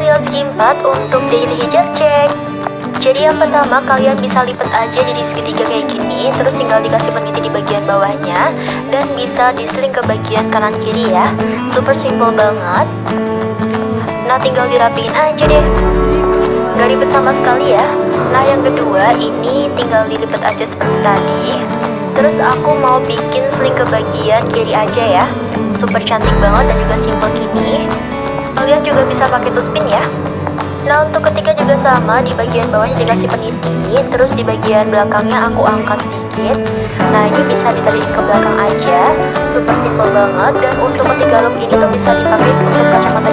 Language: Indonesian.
tutorial keempat untuk daily hijab check Jadi yang pertama kalian bisa lipat aja jadi segitiga kayak gini Terus tinggal dikasih peniti di bagian bawahnya Dan bisa diseling ke bagian kanan kiri ya. Super simple banget. Nah tinggal dirapiin aja deh. Gak ribet sama sekali ya. Nah yang kedua ini tinggal dilipat aja seperti tadi. Terus aku mau bikin sling ke bagian kiri aja ya. Super cantik banget dan juga simple bisa pakai tuspin ya. Nah untuk ketiga juga sama. Di bagian bawahnya dikasih peniti Terus di bagian belakangnya aku angkat sedikit. Nah ini bisa ditarik ke belakang aja. Super simple banget. Dan untuk ketiga look ini tuh bisa dipakai untuk kacamata